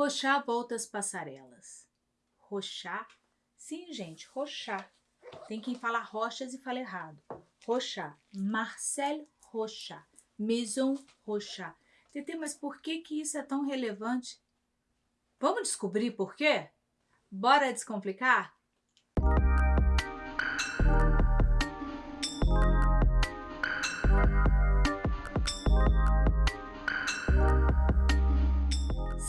Rochá volta às passarelas. Rochá? Sim, gente, Rochá. Tem quem fala rochas e fala errado. Rochá. Marcel Rochá. Maison Rochá. Tetê, mas por que que isso é tão relevante? Vamos descobrir por quê? Bora descomplicar?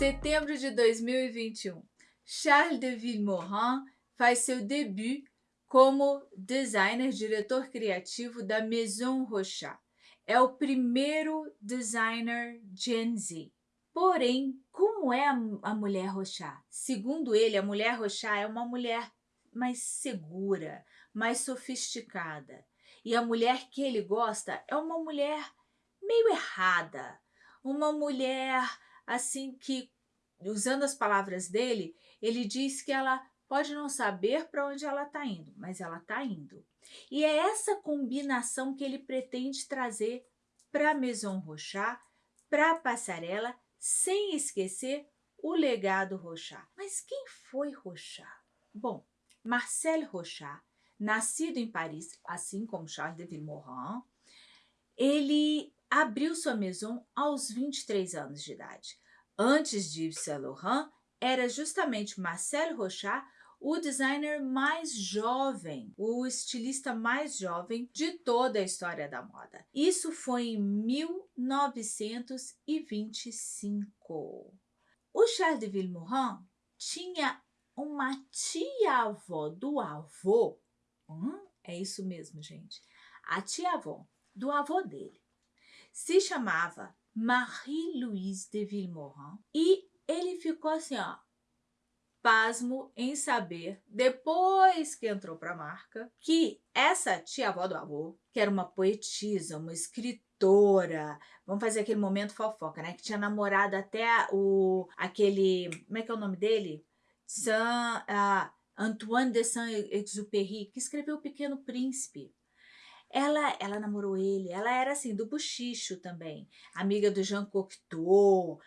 Setembro de 2021. Charles de Villemorin faz seu debut como designer, diretor criativo da Maison Rochat. É o primeiro designer Gen Z. Porém, como é a, mulher Rochat? Segundo ele, a mulher Rochat é uma mulher mais segura, mais sofisticada. E a mulher que ele gosta é uma mulher meio errada, uma mulher assim que, usando as palavras dele, ele diz que ela pode não saber para onde ela está indo, mas ela está indo. E é essa combinação que ele pretende trazer para Maison Rochat, para a passarela, sem esquecer o legado Rochat. Mas quem foi Rochat? Bom, Marcel Rochat, nascido em Paris, assim como Charles de Villemorin, ele abriu sua maison aos 23 anos de idade. Antes de Yves Saint Laurent, era justamente Marcel Rochat o designer mais jovem, o estilista mais jovem de toda a história da moda. Isso foi em 1925. O Charles de Villemorin tinha uma tia-avó do avô, hum, é isso mesmo, gente, a tia-avó do avô dele, se chamava Marie-Louise de Villemorin e ele ficou assim, ó, pasmo em saber, depois que entrou para a marca, que essa tia-avó do avô, que era uma poetisa, uma escritora, vamos fazer aquele momento fofoca, né? Que tinha namorado até o, aquele, como é que é o nome dele? Saint, uh, Antoine de Saint-Exupéry, que escreveu O Pequeno Príncipe. Ela, ela namorou ele, ela era assim, do buchicho também, amiga do Jean Cocteau,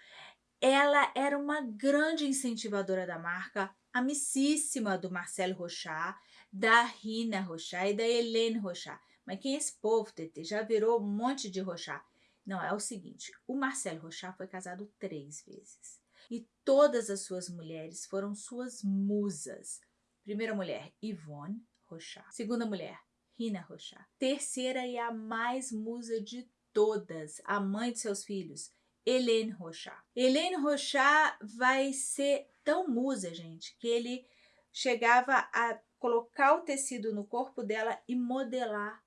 ela era uma grande incentivadora da marca, amicíssima do Marcelo Rochat, da Rina Rochat e da Helene Rochat. Mas quem é esse povo, TT? Já virou um monte de Rochat. Não, é o seguinte, o Marcelo Rochat foi casado três vezes. E todas as suas mulheres foram suas musas. Primeira mulher, Yvonne Rochat. Segunda mulher, Rina Rochat. Terceira e a mais musa de todas, a mãe de seus filhos, Helene Rochat. Helene Rochat vai ser tão musa, gente, que ele chegava a colocar o tecido no corpo dela e modelar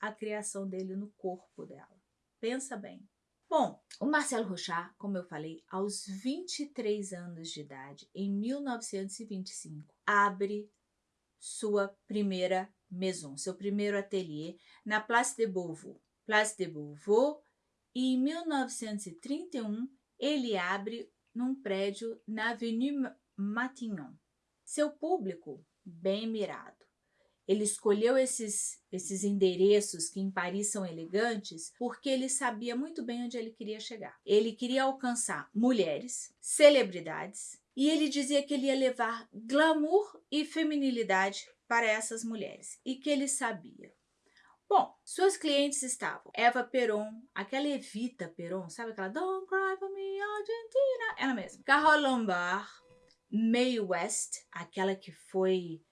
a criação dele no corpo dela. Pensa bem. Bom, o Marcelo Rochat, como eu falei, aos 23 anos de idade, em 1925, abre sua primeira maison, seu primeiro ateliê na Place de Beauvau. Place de Beauvau e em 1931 ele abre num prédio na Avenue Matignon. Seu público, bem mirado. Ele escolheu esses, esses endereços que em Paris são elegantes porque ele sabia muito bem onde ele queria chegar. Ele queria alcançar mulheres, celebridades, e ele dizia que ele ia levar glamour e feminilidade para essas mulheres e que ele sabia Bom, suas clientes estavam Eva Peron, aquela Evita Peron, sabe aquela Don't Cry For Me Argentina, ela mesma. Carol Lombard, Mae West, aquela que foi...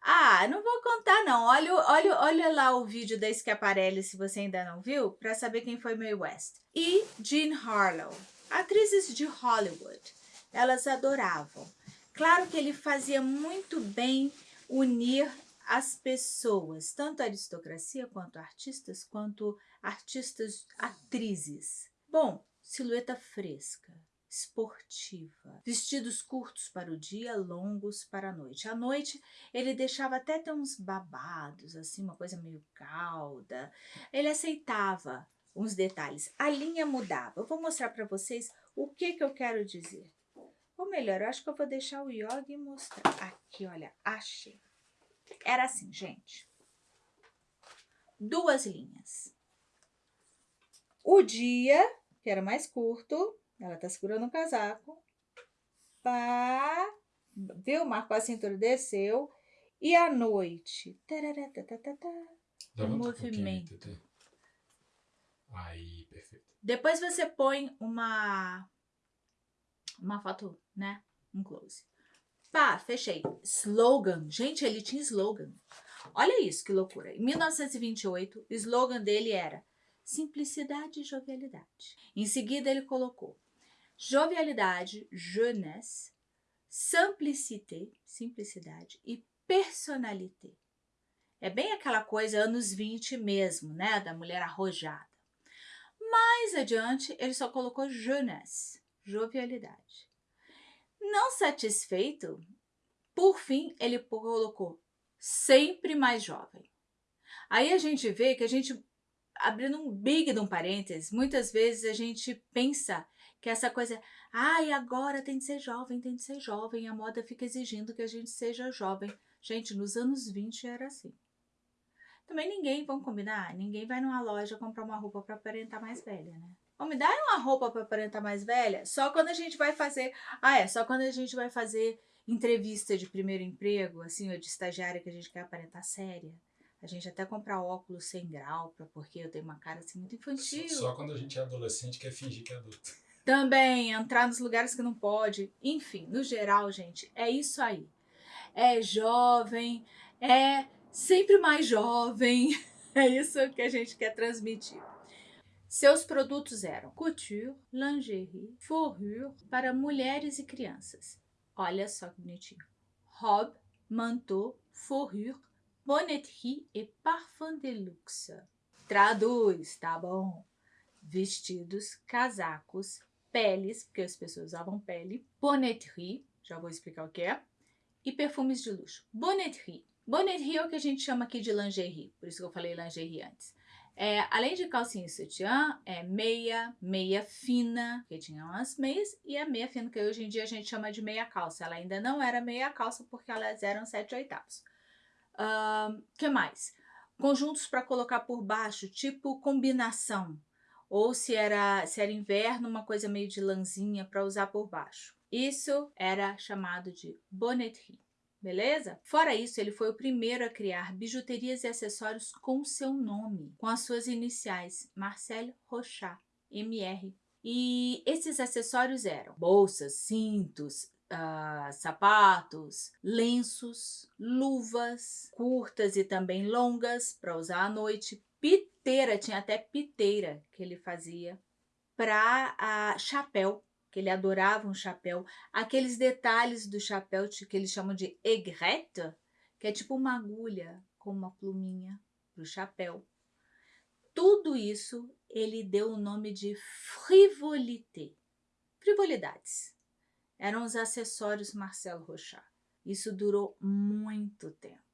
Ah, não vou contar não, olha, olha, olha lá o vídeo da Schiaparelli se você ainda não viu, para saber quem foi Mae West. E Jean Harlow, atrizes de Hollywood, elas adoravam. Claro que ele fazia muito bem unir as pessoas, tanto a aristocracia quanto artistas, quanto artistas atrizes. Bom, silhueta fresca, esportiva, vestidos curtos para o dia, longos para a noite. À noite ele deixava até ter uns babados, assim, uma coisa meio calda. Ele aceitava uns detalhes. A linha mudava. Eu vou mostrar para vocês o que, que eu quero dizer. Ou melhor, eu acho que eu vou deixar o Yogi mostrar. Aqui, olha, achei. Era assim, gente. Duas linhas. O dia, que era mais curto, ela tá segurando o casaco. pá, viu? Marcou a cintura, desceu. E à noite, tarará, tá, tá, tá, tá, um movimento. Tetê. Aí, perfeito. Depois você põe uma uma foto, né? Um close. Pá, fechei. Slogan. Gente, ele tinha slogan. Olha isso, que loucura. Em 1928, o slogan dele era simplicidade e jovialidade. Em seguida, ele colocou jovialidade, jeunesse, simplicité, simplicidade e personalité. É bem aquela coisa anos 20 mesmo, né? Da mulher arrojada. Mais adiante, ele só colocou jeunesse, jovialidade. Não satisfeito, por fim, ele colocou sempre mais jovem. Aí a gente vê que a gente, abrindo um big de um parênteses, muitas vezes a gente pensa que essa coisa, ai, agora tem de ser jovem, tem de ser jovem, a moda fica exigindo que a gente seja jovem. Gente, nos anos 20 era assim. Também ninguém, vamos combinar, ninguém vai numa loja comprar uma roupa para aparentar mais velha, né? Ou me dá uma roupa para aparentar mais velha? Só quando a gente vai fazer, ah é, só quando a gente vai fazer entrevista de primeiro emprego, assim, ou de estagiária que a gente quer aparentar séria. A gente até compra óculos sem grau, pra, porque eu tenho uma cara assim muito infantil. Só quando a gente é adolescente quer fingir que é adulto. Também entrar nos lugares que não pode. Enfim, no geral, gente, é isso aí. É jovem, é sempre mais jovem. É isso que a gente quer transmitir. Seus produtos eram couture, lingerie, fourrure para mulheres e crianças. Olha só que bonitinho. Robe, manteau, fourrure, bonneterie e parfum de luxe. Traduz, tá bom? Vestidos, casacos, peles, porque as pessoas usavam pele, bonneterie, já vou explicar o que é, e perfumes de luxo. Bonneterie. Bonneterie é o que a gente chama aqui de lingerie, por isso que eu falei lingerie antes. É, além de calcinha e sutiã, é meia, meia fina, que tinha umas meias, e a meia fina, que hoje em dia a gente chama de meia calça. Ela ainda não era meia calça porque elas eram sete oitavos. O uh, que mais? Conjuntos para colocar por baixo, tipo combinação. Ou se era, se era inverno, uma coisa meio de lãzinha para usar por baixo. Isso era chamado de bonneterie beleza? Fora isso, ele foi o primeiro a criar bijuterias e acessórios com seu nome, com as suas iniciais, Marcel Rochat, MR. E esses acessórios eram bolsas, cintos, uh, sapatos, lenços, luvas, curtas e também longas para usar à noite, piteira, tinha até piteira que ele fazia, para uh, chapéu, que ele adorava um chapéu. Aqueles detalhes do chapéu que eles chamam de aigrette, que é tipo uma agulha com uma pluminha para o chapéu. Tudo isso ele deu o nome de frivolité, frivolidades. Eram os acessórios Marcel Rochat. Isso durou muito tempo.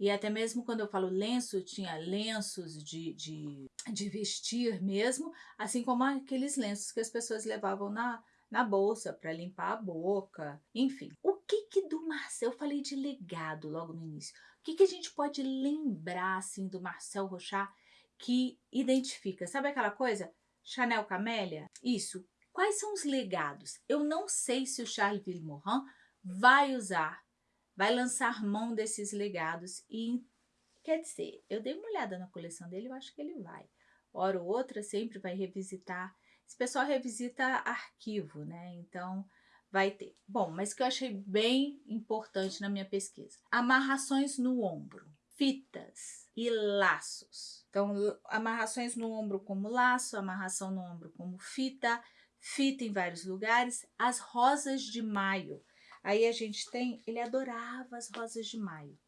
E até mesmo quando eu falo lenço, tinha lenços de, de, de vestir mesmo, assim como aqueles lenços que as pessoas levavam na, na bolsa para limpar a boca, enfim. O que que do Marcel, eu falei de legado logo no início, o que que a gente pode lembrar assim do Marcel Rochat que identifica, sabe aquela coisa? Chanel Camélia? Isso. Quais são os legados? Eu não sei se o Charles Villemorin vai usar, vai lançar mão desses legados e quer dizer, eu dei uma olhada na coleção dele, eu acho que ele vai. Hora ou outra sempre vai revisitar esse pessoal revisita arquivo, né? Então, vai ter. Bom, mas que eu achei bem importante na minha pesquisa. Amarrações no ombro, fitas e laços. Então, amarrações no ombro como laço, amarração no ombro como fita, fita em vários lugares, as rosas de maio. Aí a gente tem, ele adorava as rosas de maio.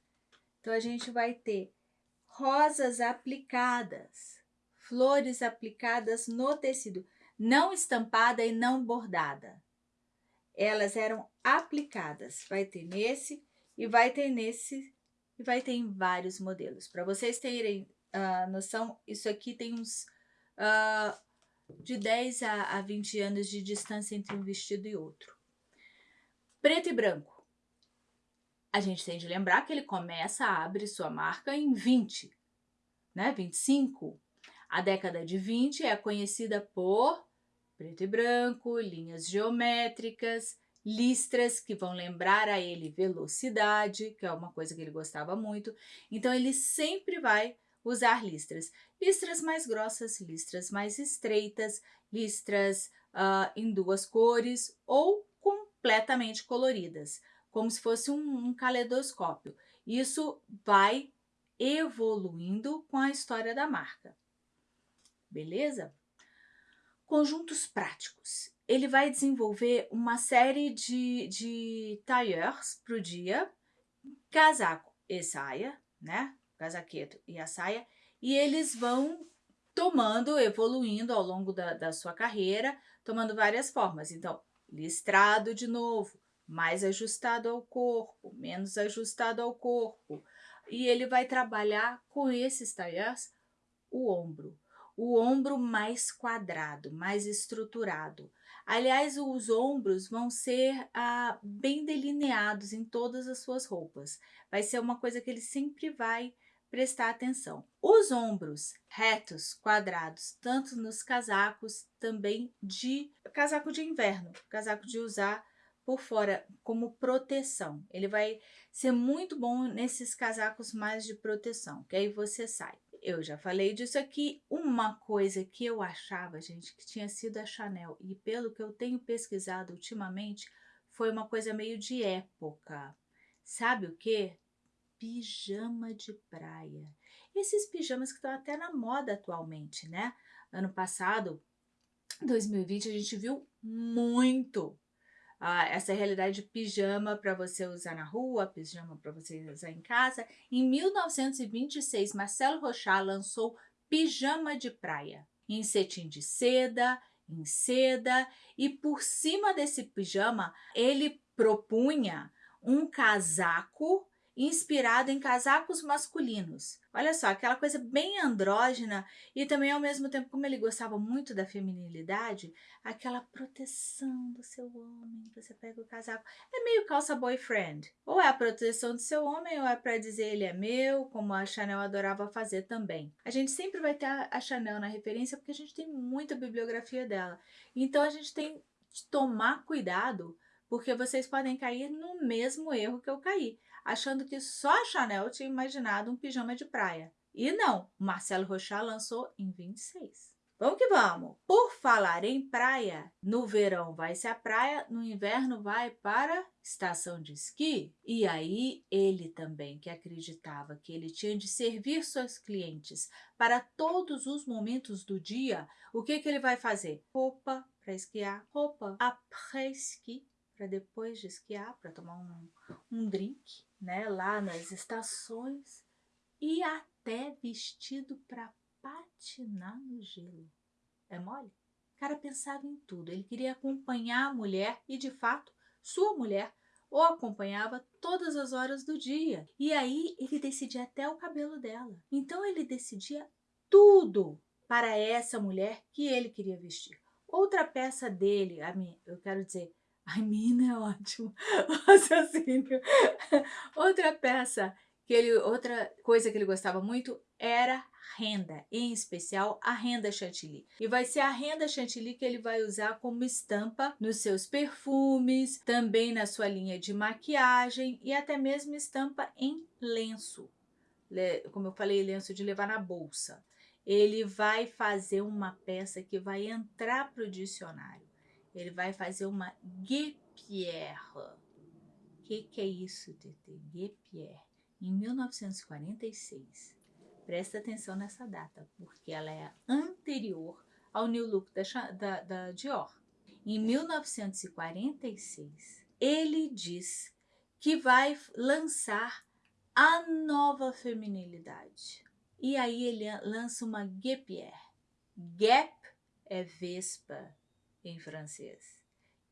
Então, a gente vai ter rosas aplicadas, flores aplicadas no tecido não estampada e não bordada. Elas eram aplicadas. Vai ter nesse e vai ter nesse e vai ter em vários modelos. Para vocês terem uh, noção, isso aqui tem uns uh, de 10 a, a 20 anos de distância entre um vestido e outro. Preto e branco. A gente tem de lembrar que ele começa a abrir sua marca em 20, né? 25, a década de 20 é conhecida por preto e branco, linhas geométricas, listras que vão lembrar a ele velocidade, que é uma coisa que ele gostava muito. Então ele sempre vai usar listras. Listras mais grossas, listras mais estreitas, listras uh, em duas cores ou completamente coloridas, como se fosse um, um caleidoscópio. Isso vai evoluindo com a história da marca. Beleza? Conjuntos práticos. Ele vai desenvolver uma série de, de para o dia, casaco e saia, né? Casaqueto e a saia, e eles vão tomando, evoluindo ao longo da, da sua carreira, tomando várias formas. Então, listrado de novo, mais ajustado ao corpo, menos ajustado ao corpo. E ele vai trabalhar com esses tailleurs o ombro, o ombro mais quadrado, mais estruturado. Aliás, os ombros vão ser ah, bem delineados em todas as suas roupas. Vai ser uma coisa que ele sempre vai prestar atenção. Os ombros retos, quadrados, tanto nos casacos, também de casaco de inverno, casaco de usar por fora como proteção. Ele vai ser muito bom nesses casacos mais de proteção, que aí você sai. Eu já falei disso aqui. Uma coisa que eu achava, gente, que tinha sido a Chanel, e pelo que eu tenho pesquisado ultimamente, foi uma coisa meio de época. Sabe o que? Pijama de praia. Esses pijamas que estão até na moda atualmente, né? Ano passado, 2020, a gente viu muito essa realidade de pijama para você usar na rua, pijama para você usar em casa. Em 1926, Marcelo Rochard lançou Pijama de Praia, em cetim de seda, em seda, e por cima desse pijama ele propunha um casaco inspirado em casacos masculinos. Olha só, aquela coisa bem andrógena e também ao mesmo tempo, como ele gostava muito da feminilidade, aquela proteção do seu homem, você pega o casaco, é meio calça boyfriend. Ou é a proteção do seu homem ou é para dizer ele é meu, como a Chanel adorava fazer também. A gente sempre vai ter a Chanel na referência porque a gente tem muita bibliografia dela. Então a gente tem que tomar cuidado porque vocês podem cair no mesmo erro que eu caí achando que só a Chanel tinha imaginado um pijama de praia. E não, Marcelo Rochard lançou em 26. Vamos que vamos! Por falar em praia, no verão vai-se à praia, no inverno vai para estação de esqui. E aí ele também, que acreditava que ele tinha de servir seus clientes para todos os momentos do dia, o que, que ele vai fazer? Roupa para esquiar, roupa après-ski, para depois de esquiar, para tomar um, um drink, né, lá nas estações e até vestido para patinar no gelo. É mole? O cara pensava em tudo. Ele queria acompanhar a mulher e, de fato, sua mulher o acompanhava todas as horas do dia. E aí ele decidia até o cabelo dela. Então ele decidia tudo para essa mulher que ele queria vestir. Outra peça dele, a mim, eu quero dizer, Ai, mina é ótimo. Raciocínio. Outra peça que ele, outra coisa que ele gostava muito era renda, em especial a renda chantilly. E vai ser a renda chantilly que ele vai usar como estampa nos seus perfumes, também na sua linha de maquiagem e até mesmo estampa em lenço. Como eu falei, lenço de levar na bolsa. Ele vai fazer uma peça que vai entrar para o dicionário ele vai fazer uma guépière. O que, que é isso, TT? Guépière. Em 1946. Presta atenção nessa data, porque ela é anterior ao New Look da, da, da Dior. Em 1946, ele diz que vai lançar a nova feminilidade. E aí ele lança uma guépière. Gap é vespa, em francês.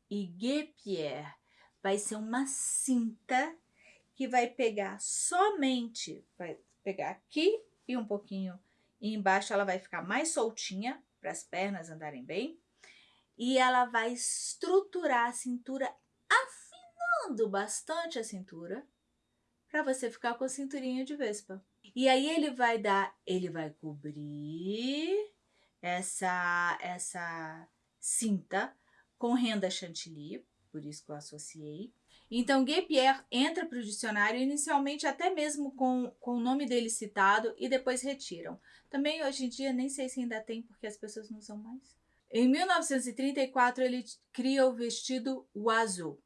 E guépière vai ser uma cinta que vai pegar somente, vai pegar aqui e um pouquinho e embaixo ela vai ficar mais soltinha para as pernas andarem bem. E ela vai estruturar a cintura, afinando bastante a cintura, para você ficar com a cinturinha de vespa. E aí ele vai dar, ele vai cobrir essa, essa cinta com renda chantilly por isso que eu associei. Então, Gay Pierre entra para o dicionário inicialmente até mesmo com, com o nome dele citado e depois retiram. Também hoje em dia nem sei se ainda tem porque as pessoas não usam mais. Em 1934 ele cria o vestido o azul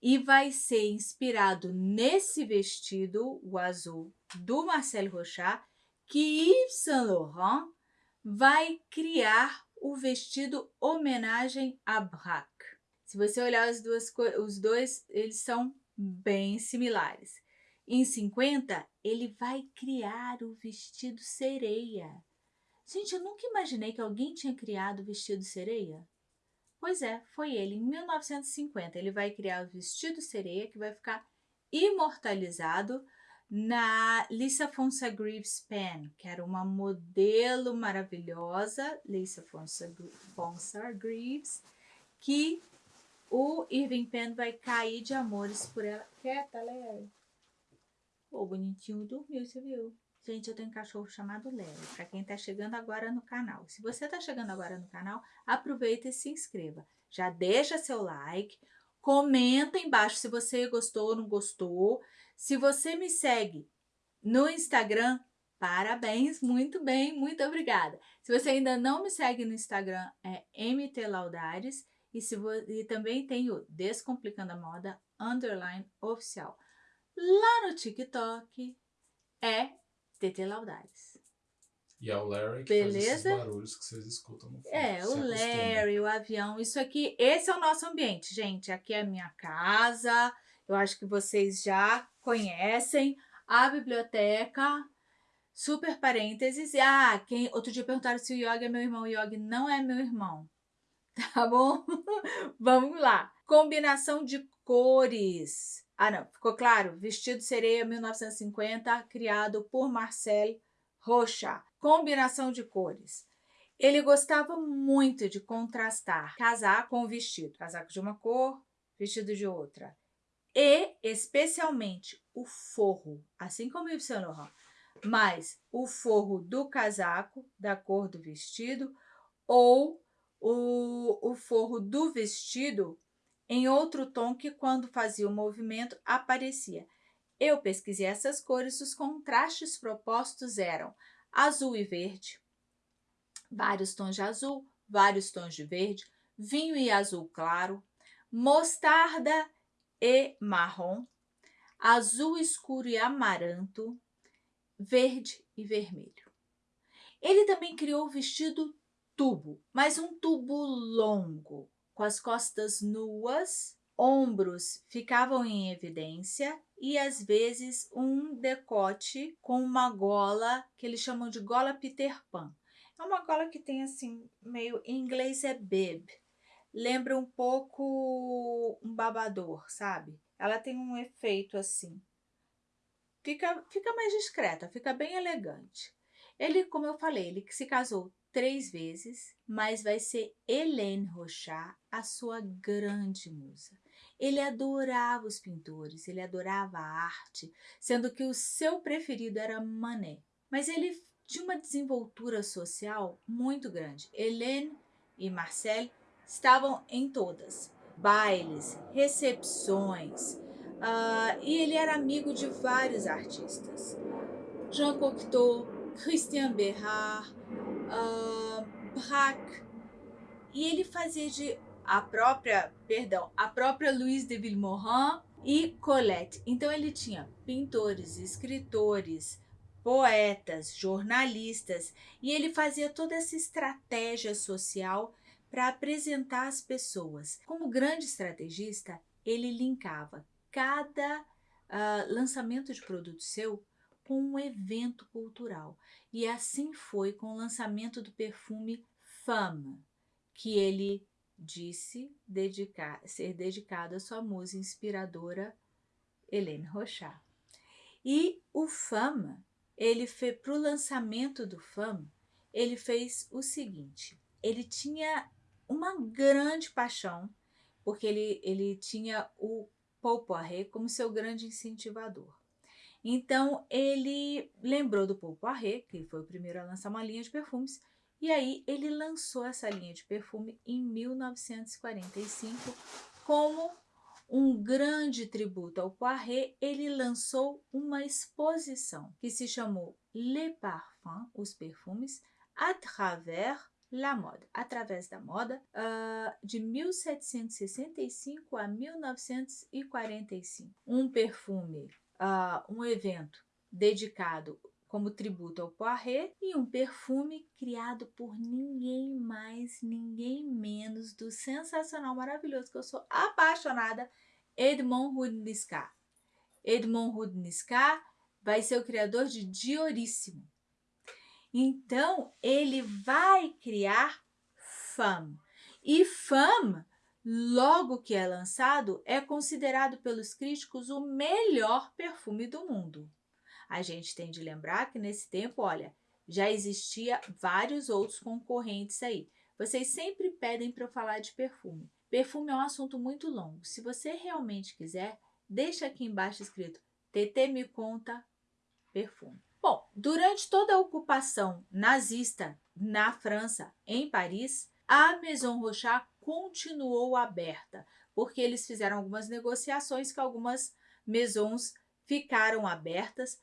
e vai ser inspirado nesse vestido o azul do Marcel Rochat que Yves Saint Laurent vai criar o vestido homenagem a Braque. Se você olhar as duas, os dois, eles são bem similares. Em 50, ele vai criar o vestido sereia. Gente, eu nunca imaginei que alguém tinha criado o vestido sereia. Pois é, foi ele. Em 1950, ele vai criar o vestido sereia, que vai ficar imortalizado na Lisa Fonsa Greaves Pen, que era uma modelo maravilhosa, Lisa Fonsa, Fonsa Greaves, que o Irving Penn vai cair de amores por ela. Quieta, Larry. O bonitinho dormiu, você viu? Gente, eu tenho um cachorro chamado Larry, para quem está chegando agora no canal. Se você está chegando agora no canal, aproveita e se inscreva. Já deixa seu like, comenta embaixo se você gostou ou não gostou. Se você me segue no Instagram, parabéns, muito bem, muito obrigada. Se você ainda não me segue no Instagram, é MT Laudares. E, se e também tem o Descomplicando a Moda Underline Oficial. Lá no TikTok é TT Laudares. E é o Larry que Beleza? faz esses barulhos que vocês escutam no fundo. É, o Larry, o avião, isso aqui, esse é o nosso ambiente, gente. Aqui é a minha casa, eu acho que vocês já conhecem. A biblioteca, super parênteses. Ah, quem, outro dia perguntaram se o Yogi é meu irmão. O não é meu irmão. tá bom? Vamos lá. Combinação de cores. Ah, não, ficou claro? Vestido sereia 1950, criado por Marcel Rocha. Combinação de cores. Ele gostava muito de contrastar casaco com vestido. Casaco de uma cor, vestido de outra. E, especialmente, o forro, assim como Yves Saint Laurent, mas o forro do casaco, da cor do vestido, ou o, o forro do vestido em outro tom que quando fazia o movimento aparecia. Eu pesquisei essas cores, os contrastes propostos eram azul e verde, vários tons de azul, vários tons de verde, vinho e azul claro, mostarda e marrom, azul escuro e amaranto, verde e vermelho. Ele também criou o vestido tubo, mas um tubo longo, com as costas nuas, ombros ficavam em evidência e às vezes um decote com uma gola que eles chamam de gola Peter Pan. É uma gola que tem assim, meio em inglês é bib. Lembra um pouco um babador, sabe? Ela tem um efeito assim. Fica, fica mais discreta, fica bem elegante. Ele, como eu falei, ele se casou três vezes, mas vai ser Hélène Rochard a sua grande musa. Ele adorava os pintores, ele adorava a arte, sendo que o seu preferido era Manet. Mas ele tinha uma desenvoltura social muito grande. Hélène e Marcel estavam em todas, bailes, recepções, uh, e ele era amigo de vários artistas. Jean Cocteau, Christian Berard, uh, Braque, e ele fazia de a própria, perdão, a própria Louise de Villemorin e Colette. Então ele tinha pintores, escritores, poetas, jornalistas, e ele fazia toda essa estratégia social para apresentar as pessoas. Como grande estrategista, ele linkava cada uh, lançamento de produto seu com um evento cultural. E assim foi com o lançamento do perfume Femme, que ele disse dedicar, ser dedicado à sua musa inspiradora Helene Rochard. E o Femme, ele fez para o lançamento do Femme, ele fez o seguinte: ele tinha uma grande paixão, porque ele, ele tinha o Paul Poiret como seu grande incentivador. Então, ele lembrou do Paul Poiret, que foi o primeiro a lançar uma linha de perfumes, e aí ele lançou essa linha de perfume em 1945 como um grande tributo ao Poiré, ele lançou uma exposição que se chamou Les Parfums, os perfumes, à travers la mode, através da moda, uh, de 1765 a 1945. Um perfume, uh, um evento dedicado como tributo ao Poiré e um perfume criado por ninguém mais, ninguém menos do sensacional, maravilhoso, que eu sou apaixonada, Edmond Rudniscat. Edmond Rudniscat vai ser o criador de Dioríssimo. Então, ele vai criar Femme. E Femme, logo que é lançado, é considerado pelos críticos o melhor perfume do mundo. A gente tem de lembrar que nesse tempo, olha, já existia vários outros concorrentes aí. Vocês sempre pedem para eu falar de perfume. Perfume é um assunto muito longo. Se você realmente quiser, deixa aqui embaixo escrito TT me conta perfume. Durante toda a ocupação nazista na França, em Paris, a Maison Rochard continuou aberta, porque eles fizeram algumas negociações que algumas maisons ficaram abertas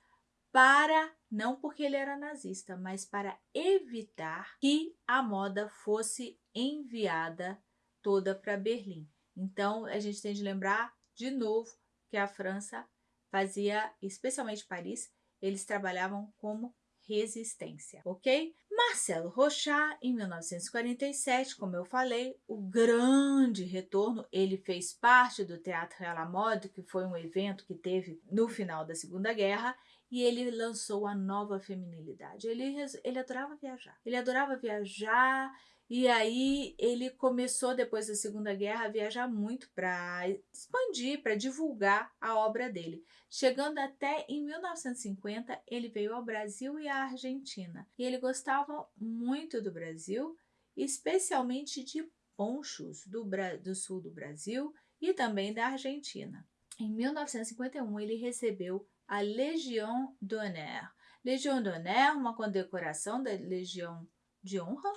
para, não porque ele era nazista, mas para evitar que a moda fosse enviada toda para Berlim. Então, a gente tem de lembrar de novo que a França fazia, especialmente Paris, eles trabalhavam como resistência, ok? Marcelo Rochat, em 1947, como eu falei, o grande retorno, ele fez parte do Teatro à Mode, que foi um evento que teve no final da Segunda Guerra, e ele lançou a nova feminilidade. Ele, ele adorava viajar. Ele adorava viajar e aí ele começou, depois da Segunda Guerra, a viajar muito para expandir, para divulgar a obra dele. Chegando até em 1950, ele veio ao Brasil e à Argentina. E ele gostava muito do Brasil, especialmente de ponchos do, do sul do Brasil e também da Argentina. Em 1951, ele recebeu a Legião d'Honneur. Legião d'Honneur, uma condecoração da Legião de Honra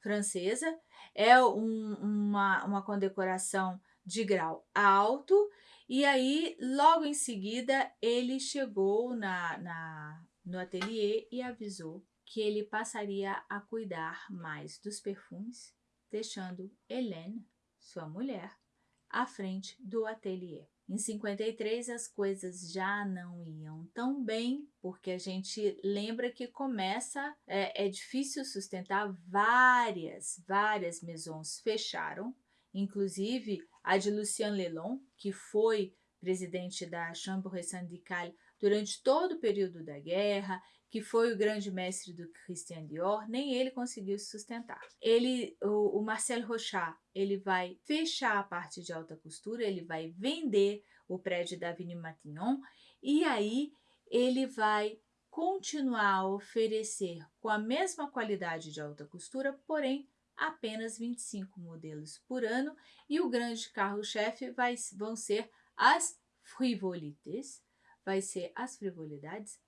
francesa, é um, uma, uma condecoração de grau alto, e aí, logo em seguida, ele chegou na, na, no ateliê e avisou que ele passaria a cuidar mais dos perfumes, deixando Hélène, sua mulher, à frente do ateliê. Em 53 as coisas já não iam tão bem, porque a gente lembra que começa, é, é difícil sustentar várias, várias maisons fecharam, inclusive a de Lucien Lelon, que foi presidente da Chambre syndicale durante todo o período da guerra, que foi o grande mestre do Christian Dior, nem ele conseguiu se sustentar. Ele, o, o Marcel Rochat, ele vai fechar a parte de alta costura, ele vai vender o prédio da Avenue Matignon e aí ele vai continuar a oferecer com a mesma qualidade de alta costura, porém apenas 25 modelos por ano e o grande carro-chefe vão ser as frivolites, vai ser as frivolidades,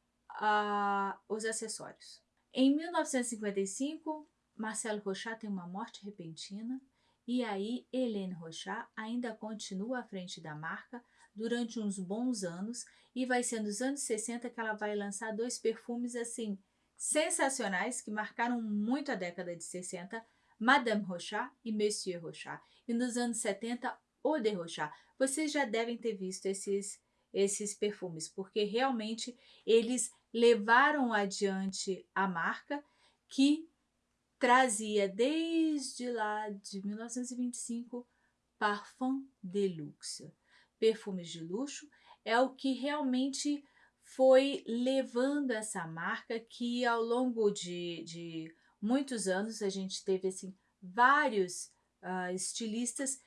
os acessórios. Em 1955, Marcelo Rochat tem uma morte repentina e aí Helene Rochat ainda continua à frente da marca durante uns bons anos e vai ser nos anos 60 que ela vai lançar dois perfumes assim sensacionais que marcaram muito a década de 60, Madame Rochat e Monsieur Rochat. E nos anos 70, Eau de Rochat. Vocês já devem ter visto esses esses perfumes, porque realmente eles levaram adiante a marca que trazia desde lá de 1925 Parfum de Luxe, perfumes de luxo, é o que realmente foi levando essa marca que ao longo de, de muitos anos a gente teve assim vários uh, estilistas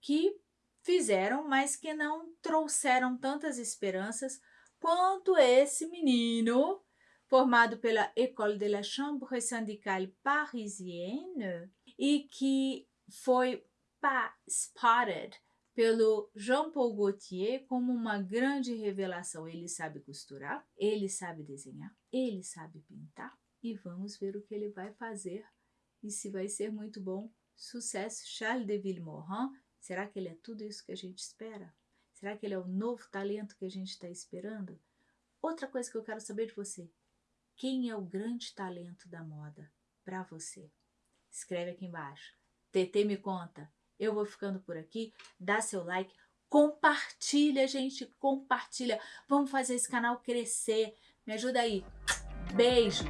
que fizeram, mas que não trouxeram tantas esperanças quanto esse menino, formado pela École de la Chambre syndicale parisienne e que foi spotted pelo Jean-Paul Gaultier como uma grande revelação. Ele sabe costurar, ele sabe desenhar, ele sabe pintar e vamos ver o que ele vai fazer e se vai ser muito bom. Sucesso, Charles de Villemorin, Será que ele é tudo isso que a gente espera? Será que ele é o novo talento que a gente está esperando? Outra coisa que eu quero saber de você: quem é o grande talento da moda para você? Escreve aqui embaixo. TT me conta. Eu vou ficando por aqui. Dá seu like. Compartilha, gente. Compartilha. Vamos fazer esse canal crescer. Me ajuda aí. Beijo.